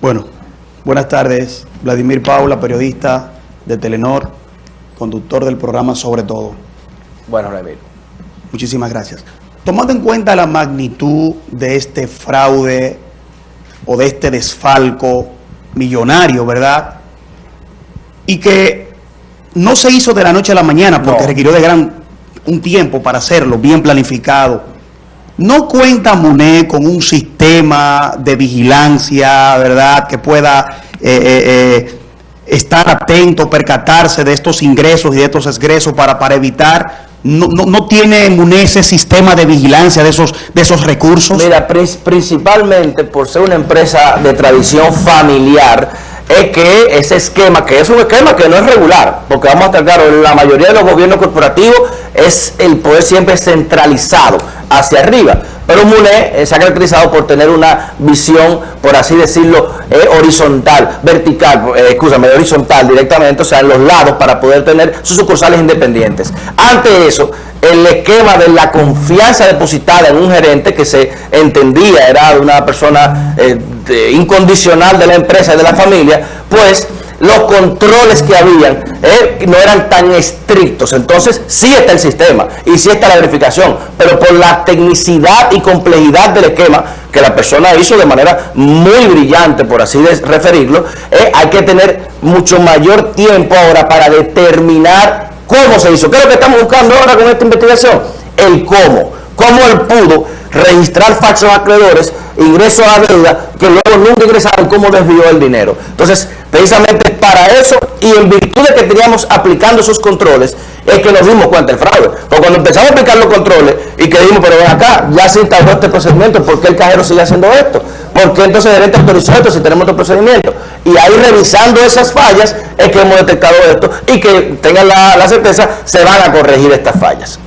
Bueno, buenas tardes. Vladimir Paula, periodista de Telenor, conductor del programa Sobre Todo. Bueno, Vladimir. Muchísimas gracias. Tomando en cuenta la magnitud de este fraude o de este desfalco millonario, ¿verdad? Y que no se hizo de la noche a la mañana porque No. requirió de gran un tiempo para hacerlo, bien planificado. ¿No cuenta MUNE con un sistema de vigilancia, verdad, que pueda eh, eh, eh, estar atento, percatarse de estos ingresos y de estos egresos para, para evitar? ¿No, no, no tiene MUNE ese sistema de vigilancia de esos, de esos recursos? Mira, prin- principalmente por ser una empresa de tradición familiar, es que ese esquema, que es un esquema que no es regular, porque vamos a estar claros, la mayoría de los gobiernos corporativos es el poder siempre centralizado hacia arriba. Pero MUNE eh, se ha caracterizado por tener una visión, por así decirlo, eh, horizontal, vertical, eh, escúchame, horizontal directamente, o sea, en los lados para poder tener sus sucursales independientes. Ante eso, el esquema de la confianza depositada en un gerente que se entendía era una persona eh, incondicional de la empresa y de la familia, pues los controles que habían eh, no eran tan estrictos. Entonces, sí está el sistema y sí está la verificación, pero por la tecnicidad y complejidad del esquema que la persona hizo de manera muy brillante, por así referirlo, eh, hay que tener mucho mayor tiempo ahora para determinar cómo se hizo. ¿Qué es lo que estamos buscando ahora con esta investigación? El cómo. Cómo él pudo registrar falsos acreedores, ingresos a deuda, que luego nunca ingresaron, cómo desvió el dinero. Entonces, precisamente para eso y en virtud de que teníamos aplicando esos controles, es que nos dimos cuenta del fraude. Porque cuando empezamos a aplicar los controles y que dijimos, pero ven acá, ya se instauró este procedimiento, ¿por qué el cajero sigue haciendo esto? ¿Por qué entonces el gerente autorizó esto si tenemos otro procedimiento? Y ahí revisando esas fallas es que hemos detectado esto y que tengan la, la certeza, se van a corregir estas fallas.